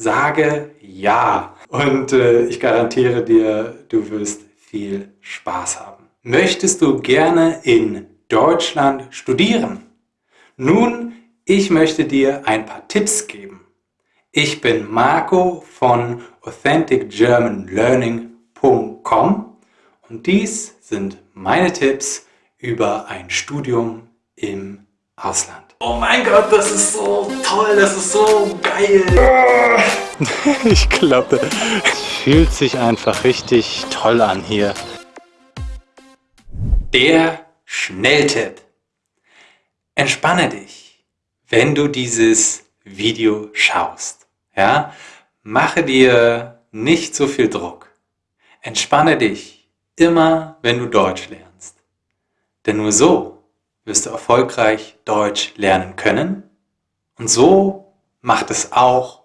Sage ja und äh, ich garantiere dir, du wirst viel Spaß haben. Möchtest du gerne in Deutschland studieren? Nun, ich möchte dir ein paar Tipps geben. Ich bin Marco von AuthenticGermanLearning.com und dies sind meine Tipps über ein Studium im Ausland. Oh mein Gott, das ist so toll, das ist so geil. Ich glaube, es fühlt sich einfach richtig toll an hier. Der Schnelltipp. Entspanne dich, wenn du dieses Video schaust. Ja? Mache dir nicht so viel Druck. Entspanne dich immer, wenn du Deutsch lernst. Denn nur so wirst du erfolgreich Deutsch lernen können und so macht es auch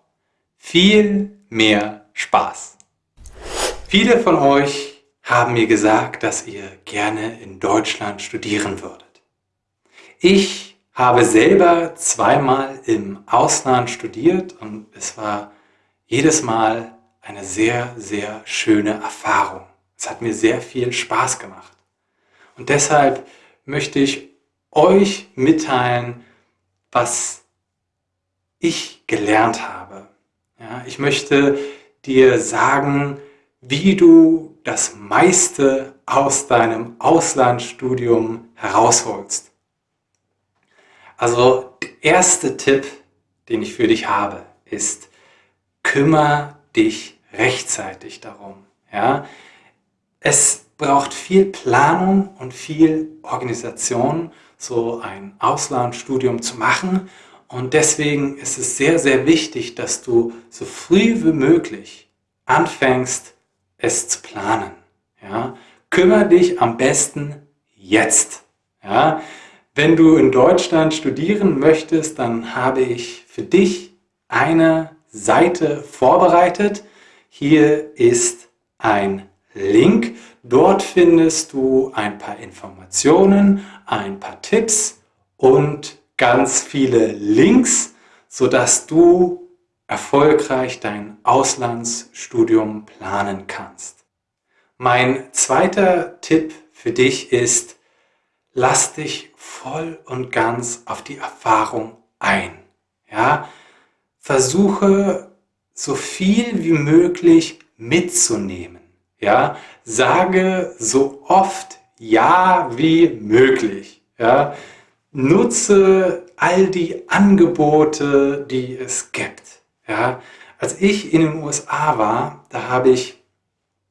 viel mehr Spaß. Viele von euch haben mir gesagt, dass ihr gerne in Deutschland studieren würdet. Ich habe selber zweimal im Ausland studiert und es war jedes Mal eine sehr, sehr schöne Erfahrung. Es hat mir sehr viel Spaß gemacht. Und deshalb möchte ich euch mitteilen, was ich gelernt habe. Ja, ich möchte dir sagen, wie du das meiste aus deinem Auslandsstudium herausholst. Also der erste Tipp, den ich für dich habe, ist, kümmere dich rechtzeitig darum. Ja? Es braucht viel Planung und viel Organisation, so ein Auslandsstudium zu machen. Und deswegen ist es sehr, sehr wichtig, dass du so früh wie möglich anfängst, es zu planen. Ja? Kümmere dich am besten jetzt. Ja? Wenn du in Deutschland studieren möchtest, dann habe ich für dich eine Seite vorbereitet. Hier ist ein Link. Dort findest du ein paar Informationen, ein paar Tipps und ganz viele Links, sodass du erfolgreich dein Auslandsstudium planen kannst. Mein zweiter Tipp für dich ist, lass dich voll und ganz auf die Erfahrung ein. Ja? Versuche so viel wie möglich mitzunehmen. Ja? Sage so oft Ja wie möglich. Ja? Nutze all die Angebote, die es gibt. Ja, als ich in den USA war, da habe ich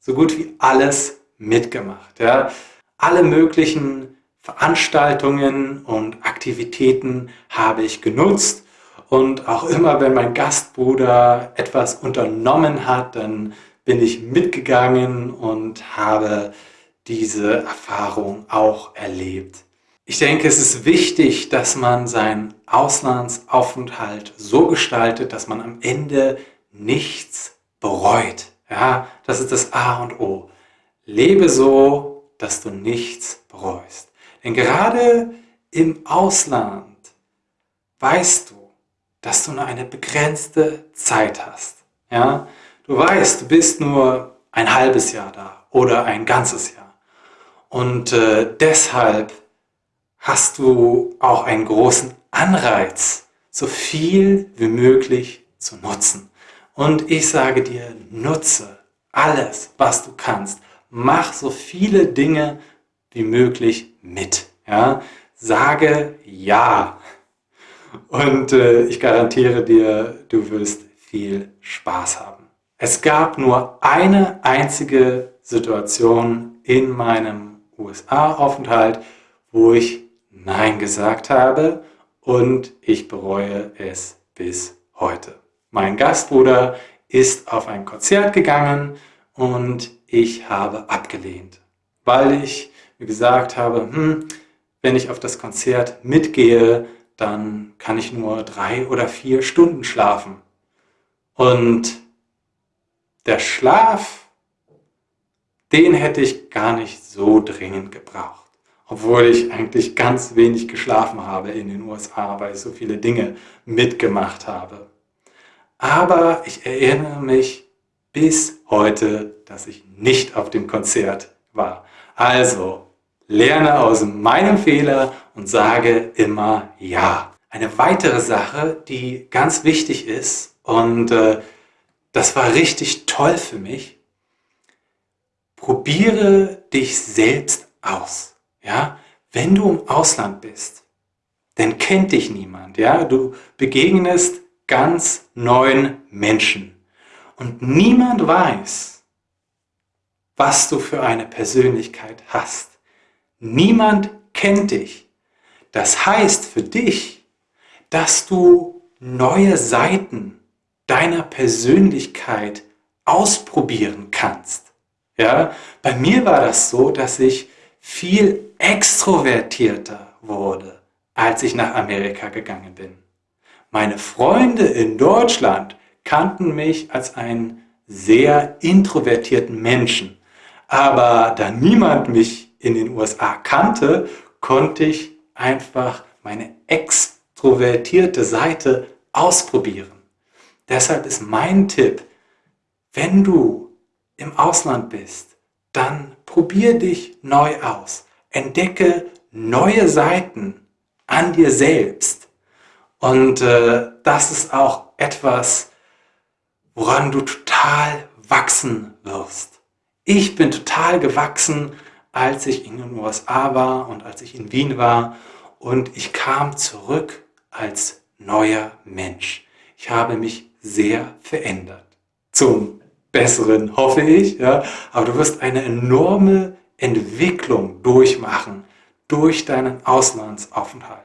so gut wie alles mitgemacht. Ja. Alle möglichen Veranstaltungen und Aktivitäten habe ich genutzt und auch immer, wenn mein Gastbruder etwas unternommen hat, dann bin ich mitgegangen und habe diese Erfahrung auch erlebt. Ich denke, es ist wichtig, dass man seinen Auslandsaufenthalt so gestaltet, dass man am Ende nichts bereut. Ja, das ist das A und O. Lebe so, dass du nichts bereust. Denn gerade im Ausland weißt du, dass du nur eine begrenzte Zeit hast. Ja, du weißt, du bist nur ein halbes Jahr da oder ein ganzes Jahr. Und äh, deshalb hast du auch einen großen Anreiz, so viel wie möglich zu nutzen. Und ich sage dir, nutze alles, was du kannst. Mach so viele Dinge wie möglich mit. Ja? Sage Ja. Und äh, ich garantiere dir, du wirst viel Spaß haben. Es gab nur eine einzige Situation in meinem USA-Aufenthalt, wo ich Nein gesagt habe und ich bereue es bis heute. Mein Gastbruder ist auf ein Konzert gegangen und ich habe abgelehnt, weil ich mir gesagt habe, hm, wenn ich auf das Konzert mitgehe, dann kann ich nur drei oder vier Stunden schlafen. Und der Schlaf, den hätte ich gar nicht so dringend gebraucht obwohl ich eigentlich ganz wenig geschlafen habe in den USA, weil ich so viele Dinge mitgemacht habe. aber ich erinnere mich bis heute, dass ich nicht auf dem Konzert war. Also, lerne aus meinem Fehler und sage immer Ja. Eine weitere Sache, die ganz wichtig ist und äh, das war richtig toll für mich, probiere dich selbst aus. Ja? Wenn du im Ausland bist, dann kennt dich niemand. Ja? Du begegnest ganz neuen Menschen. Und niemand weiß, was du für eine Persönlichkeit hast. Niemand kennt dich. Das heißt für dich, dass du neue Seiten deiner Persönlichkeit ausprobieren kannst. Ja, bei mir war das so, dass ich viel extrovertierter wurde, als ich nach Amerika gegangen bin. Meine Freunde in Deutschland kannten mich als einen sehr introvertierten Menschen. Aber da niemand mich in den USA kannte, konnte ich einfach meine extrovertierte Seite ausprobieren. Deshalb ist mein Tipp, wenn du im Ausland bist, dann probier dich neu aus. Entdecke neue Seiten an dir selbst. Und äh, das ist auch etwas, woran du total wachsen wirst. Ich bin total gewachsen, als ich in den USA war und als ich in Wien war und ich kam zurück als neuer Mensch. Ich habe mich sehr verändert. Zum Besseren, hoffe ich. Ja? Aber du wirst eine enorme Entwicklung durchmachen durch deinen Auslandsaufenthalt.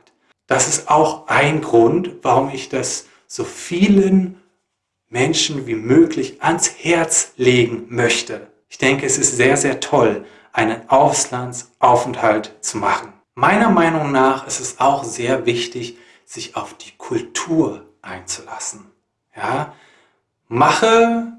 Das ist auch ein Grund, warum ich das so vielen Menschen wie möglich ans Herz legen möchte. Ich denke, es ist sehr, sehr toll, einen Auslandsaufenthalt zu machen. Meiner Meinung nach ist es auch sehr wichtig, sich auf die Kultur einzulassen. Ja? Mache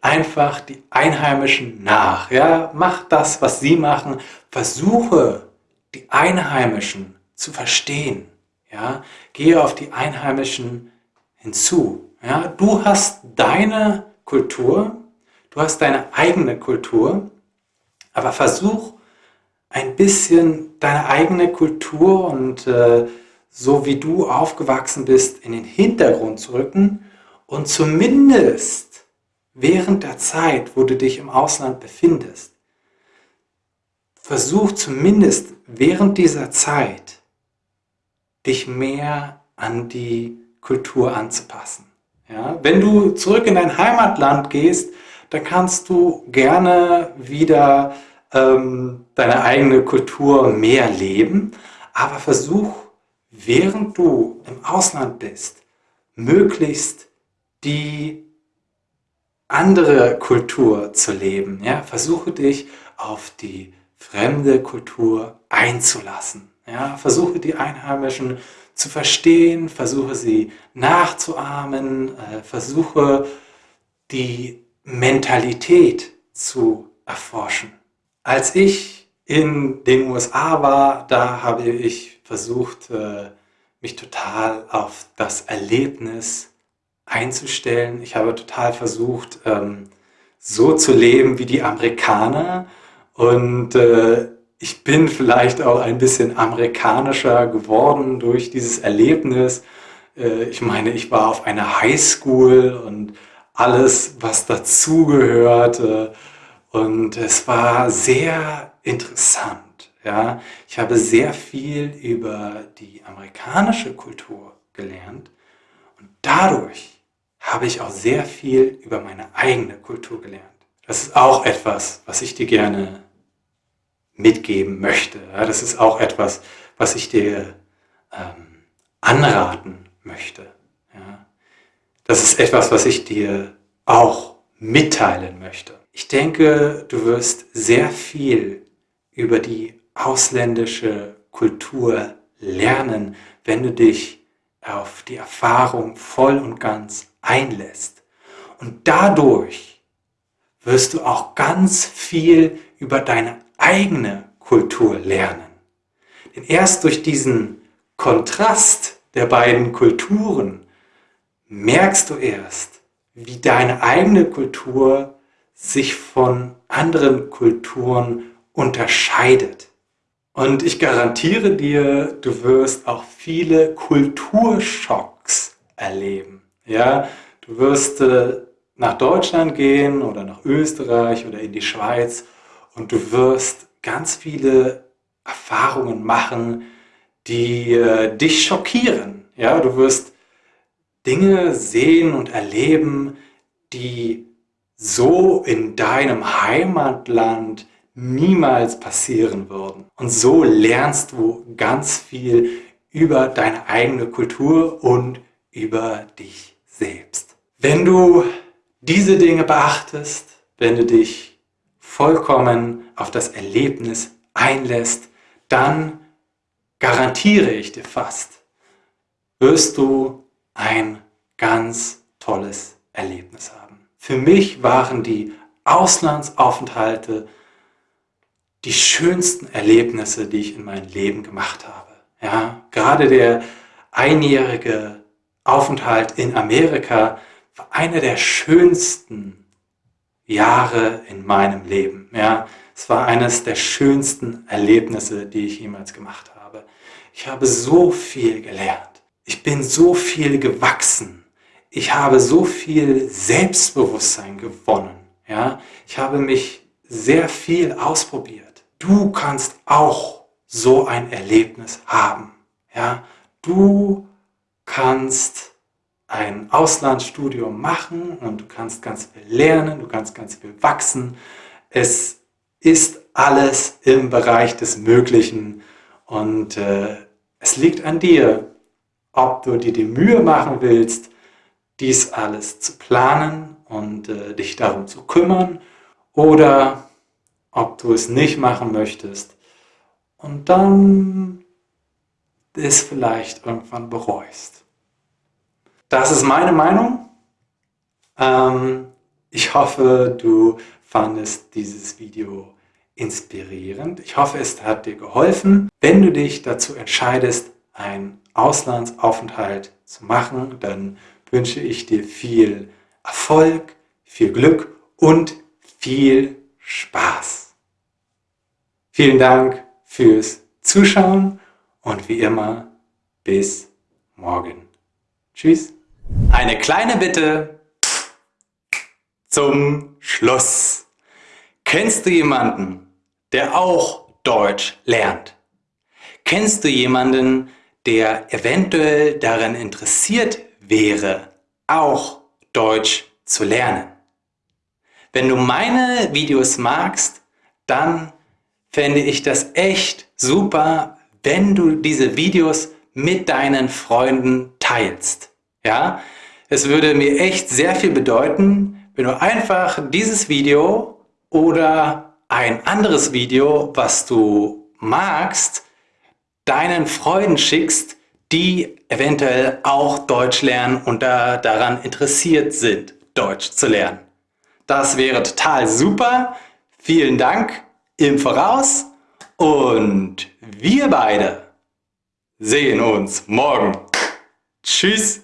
einfach die Einheimischen nach. Ja? Mach das, was sie machen. Versuche, die Einheimischen zu verstehen. Ja? Gehe auf die Einheimischen hinzu. Ja? Du hast deine Kultur, du hast deine eigene Kultur, aber versuch ein bisschen deine eigene Kultur und äh, so wie du aufgewachsen bist, in den Hintergrund zu rücken und zumindest während der Zeit, wo du dich im Ausland befindest, versuch zumindest während dieser Zeit, dich mehr an die Kultur anzupassen. Ja? Wenn du zurück in dein Heimatland gehst, dann kannst du gerne wieder ähm, deine eigene Kultur mehr leben, aber versuch, während du im Ausland bist, möglichst die andere Kultur zu leben. Ja? Versuche dich auf die fremde Kultur einzulassen. Ja? Versuche die Einheimischen zu verstehen, versuche sie nachzuahmen, äh, versuche die Mentalität zu erforschen. Als ich in den USA war, da habe ich versucht, äh, mich total auf das Erlebnis einzustellen. Ich habe total versucht, ähm, so zu leben wie die Amerikaner und äh, ich bin vielleicht auch ein bisschen amerikanischer geworden durch dieses Erlebnis. Äh, ich meine, ich war auf einer Highschool und alles, was dazugehörte. Und es war sehr interessant. Ja? Ich habe sehr viel über die amerikanische Kultur gelernt und dadurch habe ich auch sehr viel über meine eigene Kultur gelernt. Das ist auch etwas, was ich dir gerne mitgeben möchte. Das ist auch etwas, was ich dir ähm, anraten möchte. Ja. Das ist etwas, was ich dir auch mitteilen möchte. Ich denke, du wirst sehr viel über die ausländische Kultur lernen, wenn du dich auf die Erfahrung voll und ganz einlässt. Und dadurch wirst du auch ganz viel über deine eigene Kultur lernen. Denn erst durch diesen Kontrast der beiden Kulturen merkst du erst, wie deine eigene Kultur sich von anderen Kulturen unterscheidet. Und ich garantiere dir, du wirst auch viele Kulturschocks erleben. Ja, du wirst äh, nach Deutschland gehen oder nach Österreich oder in die Schweiz und du wirst ganz viele Erfahrungen machen, die äh, dich schockieren. Ja, du wirst Dinge sehen und erleben, die so in deinem Heimatland niemals passieren würden. Und so lernst du ganz viel über deine eigene Kultur und über dich selbst. Wenn du diese Dinge beachtest, wenn du dich vollkommen auf das Erlebnis einlässt, dann garantiere ich dir fast, wirst du ein ganz tolles Erlebnis haben. Für mich waren die Auslandsaufenthalte die schönsten Erlebnisse, die ich in meinem Leben gemacht habe. Ja, gerade der einjährige Aufenthalt in Amerika war einer der schönsten Jahre in meinem Leben. Ja, es war eines der schönsten Erlebnisse, die ich jemals gemacht habe. Ich habe so viel gelernt. Ich bin so viel gewachsen. Ich habe so viel Selbstbewusstsein gewonnen. Ja, ich habe mich sehr viel ausprobiert. Du kannst auch so ein Erlebnis haben. Ja? Du kannst ein Auslandsstudium machen und du kannst ganz viel lernen, du kannst ganz viel wachsen. Es ist alles im Bereich des Möglichen und äh, es liegt an dir, ob du dir die Mühe machen willst, dies alles zu planen und äh, dich darum zu kümmern oder ob du es nicht machen möchtest und dann es vielleicht irgendwann bereust. Das ist meine Meinung. Ähm, ich hoffe, du fandest dieses Video inspirierend. Ich hoffe, es hat dir geholfen. Wenn du dich dazu entscheidest, einen Auslandsaufenthalt zu machen, dann wünsche ich dir viel Erfolg, viel Glück und viel Spaß. Vielen Dank fürs Zuschauen und wie immer bis morgen. Tschüss. Eine kleine Bitte zum Schluss. Kennst du jemanden, der auch Deutsch lernt? Kennst du jemanden, der eventuell daran interessiert wäre, auch Deutsch zu lernen? Wenn du meine Videos magst, dann fände ich das echt super, wenn du diese Videos mit deinen Freunden teilst. Ja, es würde mir echt sehr viel bedeuten, wenn du einfach dieses Video oder ein anderes Video, was du magst, deinen Freunden schickst, die eventuell auch Deutsch lernen und da daran interessiert sind, Deutsch zu lernen. Das wäre total super. Vielen Dank im Voraus und wir beide sehen uns morgen. Tschüss.